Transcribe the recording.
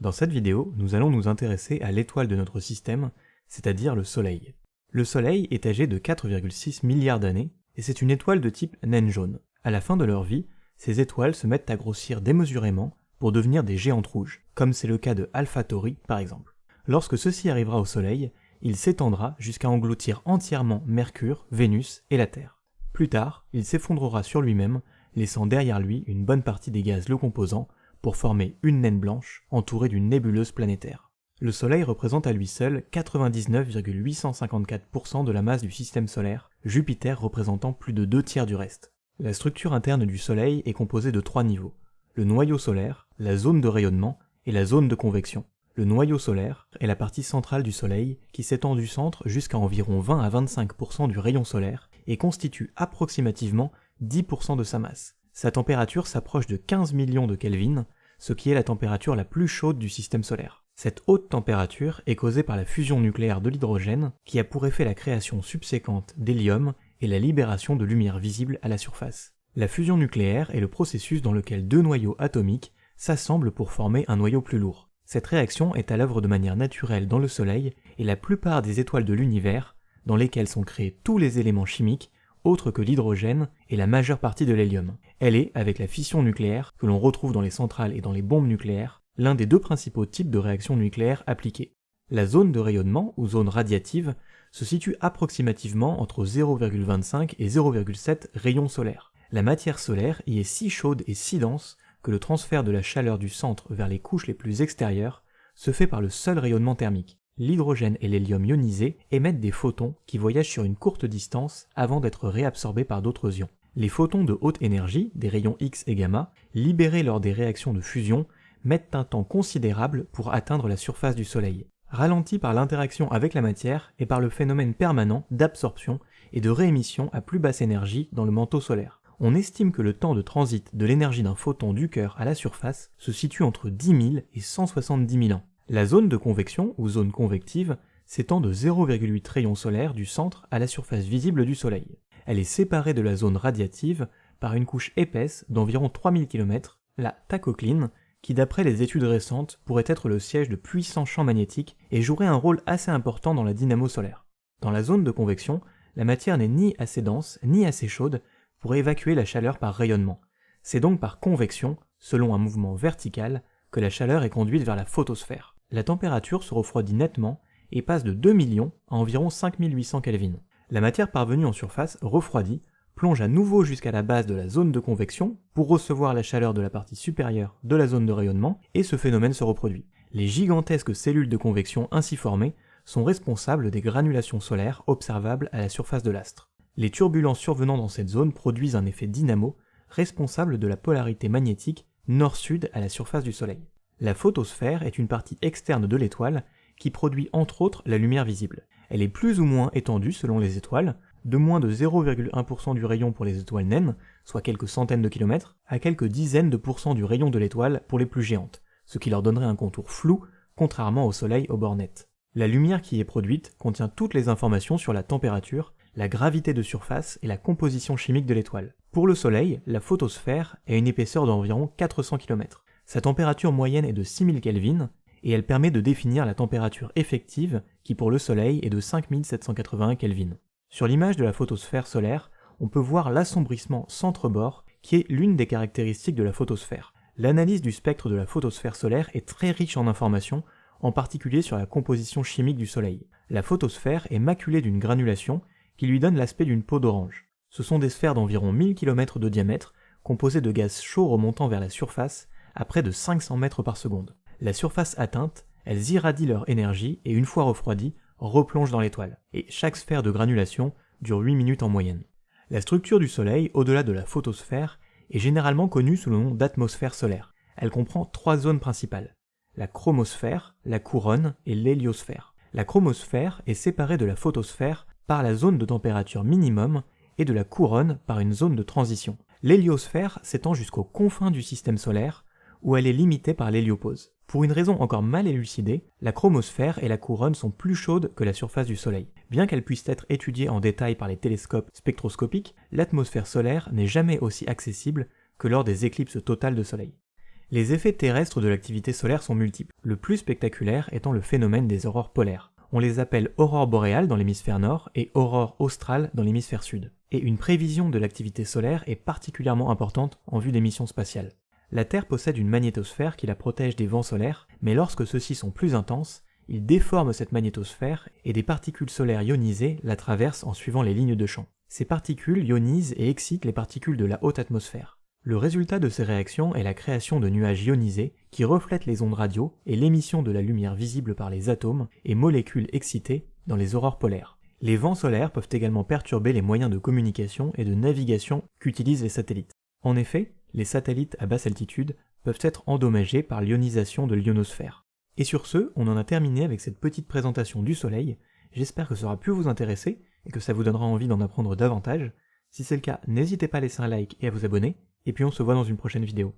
Dans cette vidéo, nous allons nous intéresser à l'étoile de notre système, c'est-à-dire le Soleil. Le Soleil est âgé de 4,6 milliards d'années, et c'est une étoile de type naine jaune. À la fin de leur vie, ces étoiles se mettent à grossir démesurément pour devenir des géantes rouges, comme c'est le cas de Alpha Tauri par exemple. Lorsque ceci arrivera au Soleil, il s'étendra jusqu'à engloutir entièrement Mercure, Vénus et la Terre. Plus tard, il s'effondrera sur lui-même, laissant derrière lui une bonne partie des gaz le composant pour former une naine blanche entourée d'une nébuleuse planétaire. Le Soleil représente à lui seul 99,854% de la masse du système solaire, Jupiter représentant plus de deux tiers du reste. La structure interne du Soleil est composée de trois niveaux, le noyau solaire, la zone de rayonnement et la zone de convection. Le noyau solaire est la partie centrale du Soleil qui s'étend du centre jusqu'à environ 20 à 25% du rayon solaire et constitue approximativement 10% de sa masse. Sa température s'approche de 15 millions de Kelvin, ce qui est la température la plus chaude du système solaire. Cette haute température est causée par la fusion nucléaire de l'hydrogène qui a pour effet la création subséquente d'hélium et la libération de lumière visible à la surface. La fusion nucléaire est le processus dans lequel deux noyaux atomiques s'assemblent pour former un noyau plus lourd. Cette réaction est à l'œuvre de manière naturelle dans le Soleil et la plupart des étoiles de l'univers, dans lesquelles sont créés tous les éléments chimiques, autre que l'hydrogène et la majeure partie de l'hélium. Elle est, avec la fission nucléaire, que l'on retrouve dans les centrales et dans les bombes nucléaires, l'un des deux principaux types de réactions nucléaires appliquées. La zone de rayonnement, ou zone radiative, se situe approximativement entre 0,25 et 0,7 rayons solaires. La matière solaire y est si chaude et si dense que le transfert de la chaleur du centre vers les couches les plus extérieures se fait par le seul rayonnement thermique l'hydrogène et l'hélium ionisés émettent des photons qui voyagent sur une courte distance avant d'être réabsorbés par d'autres ions. Les photons de haute énergie, des rayons X et gamma, libérés lors des réactions de fusion, mettent un temps considérable pour atteindre la surface du Soleil, ralentis par l'interaction avec la matière et par le phénomène permanent d'absorption et de réémission à plus basse énergie dans le manteau solaire. On estime que le temps de transit de l'énergie d'un photon du cœur à la surface se situe entre 10 000 et 170 000 ans. La zone de convection, ou zone convective, s'étend de 0,8 rayons solaires du centre à la surface visible du Soleil. Elle est séparée de la zone radiative par une couche épaisse d'environ 3000 km, la tachocline, qui d'après les études récentes pourrait être le siège de puissants champs magnétiques et jouerait un rôle assez important dans la dynamo solaire. Dans la zone de convection, la matière n'est ni assez dense ni assez chaude pour évacuer la chaleur par rayonnement. C'est donc par convection, selon un mouvement vertical, que la chaleur est conduite vers la photosphère la température se refroidit nettement et passe de 2 millions à environ 5800 Kelvin. La matière parvenue en surface, refroidie, plonge à nouveau jusqu'à la base de la zone de convection pour recevoir la chaleur de la partie supérieure de la zone de rayonnement et ce phénomène se reproduit. Les gigantesques cellules de convection ainsi formées sont responsables des granulations solaires observables à la surface de l'astre. Les turbulences survenant dans cette zone produisent un effet dynamo responsable de la polarité magnétique nord-sud à la surface du Soleil. La photosphère est une partie externe de l'étoile qui produit entre autres la lumière visible. Elle est plus ou moins étendue selon les étoiles, de moins de 0,1% du rayon pour les étoiles naines, soit quelques centaines de kilomètres, à quelques dizaines de pourcents du rayon de l'étoile pour les plus géantes, ce qui leur donnerait un contour flou, contrairement au Soleil au bord net. La lumière qui est produite contient toutes les informations sur la température, la gravité de surface et la composition chimique de l'étoile. Pour le Soleil, la photosphère a une épaisseur d'environ 400 km. Sa température moyenne est de 6000 Kelvin, et elle permet de définir la température effective qui pour le Soleil est de 5781 Kelvin. Sur l'image de la photosphère solaire, on peut voir l'assombrissement centre-bord qui est l'une des caractéristiques de la photosphère. L'analyse du spectre de la photosphère solaire est très riche en informations, en particulier sur la composition chimique du Soleil. La photosphère est maculée d'une granulation qui lui donne l'aspect d'une peau d'orange. Ce sont des sphères d'environ 1000 km de diamètre, composées de gaz chauds remontant vers la surface à près de 500 mètres par seconde. La surface atteinte, elles irradient leur énergie et une fois refroidies, replongent dans l'étoile. Et chaque sphère de granulation dure 8 minutes en moyenne. La structure du Soleil, au-delà de la photosphère, est généralement connue sous le nom d'atmosphère solaire. Elle comprend trois zones principales. La chromosphère, la couronne et l'héliosphère. La chromosphère est séparée de la photosphère par la zone de température minimum et de la couronne par une zone de transition. L'héliosphère s'étend jusqu'aux confins du système solaire, où elle est limitée par l'héliopause. Pour une raison encore mal élucidée, la chromosphère et la couronne sont plus chaudes que la surface du Soleil. Bien qu'elles puissent être étudiées en détail par les télescopes spectroscopiques, l'atmosphère solaire n'est jamais aussi accessible que lors des éclipses totales de Soleil. Les effets terrestres de l'activité solaire sont multiples, le plus spectaculaire étant le phénomène des aurores polaires. On les appelle aurores boréales dans l'hémisphère nord et aurores australes dans l'hémisphère sud. Et une prévision de l'activité solaire est particulièrement importante en vue des missions spatiales. La Terre possède une magnétosphère qui la protège des vents solaires, mais lorsque ceux-ci sont plus intenses, ils déforment cette magnétosphère et des particules solaires ionisées la traversent en suivant les lignes de champ. Ces particules ionisent et excitent les particules de la haute atmosphère. Le résultat de ces réactions est la création de nuages ionisés qui reflètent les ondes radio et l'émission de la lumière visible par les atomes et molécules excitées dans les aurores polaires. Les vents solaires peuvent également perturber les moyens de communication et de navigation qu'utilisent les satellites. En effet, les satellites à basse altitude peuvent être endommagés par l'ionisation de l'ionosphère. Et sur ce, on en a terminé avec cette petite présentation du Soleil. J'espère que ça aura pu vous intéresser et que ça vous donnera envie d'en apprendre davantage. Si c'est le cas, n'hésitez pas à laisser un like et à vous abonner, et puis on se voit dans une prochaine vidéo.